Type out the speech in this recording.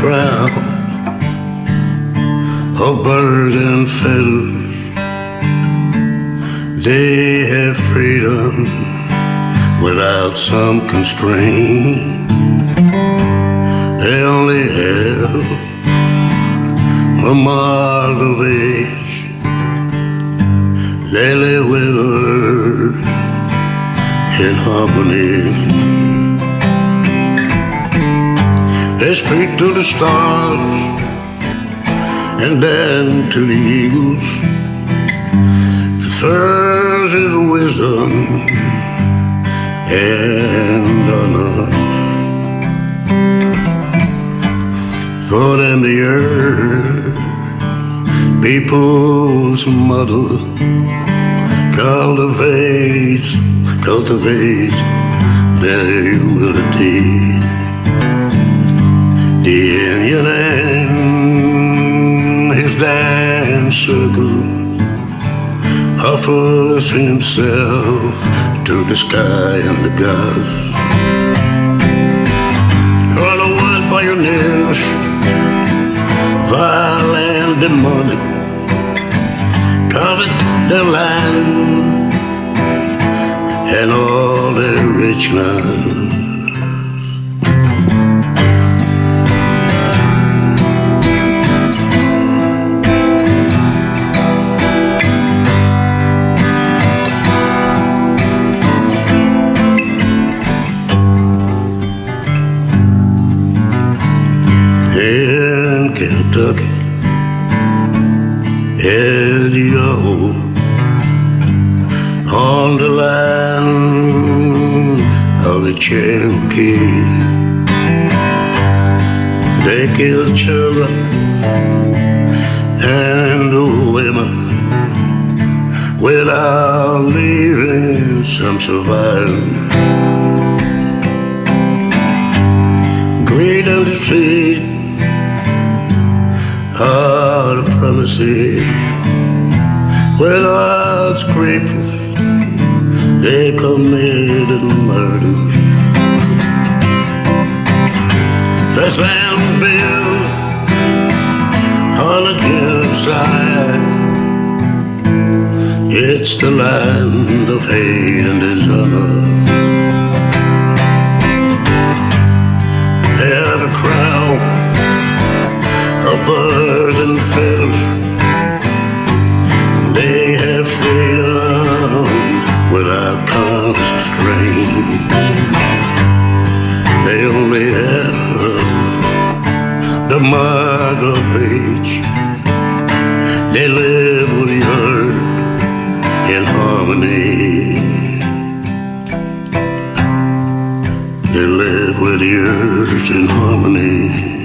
crown of birds and. They have freedom without some constraint. They only have a mark of age. They live in harmony. They speak to the stars and then to the eagles. The first is wisdom and honor. For them the earth, people's mother, cultivates, cultivates their humility. The Indian and his dance circle offers himself to the sky and the gods. All the world pioneers, and demonic, covet their land and all their richness. Kentucky. Eddie-O on the land of the Cherokee. They kill children and women without leaving some survivors. Greed and defeat the promises. Without scruples, they committed murder. This land was built on a hillside. It's the land of hate and dishonor. Mark of age. They live with the earth in harmony. They live with the earth in harmony.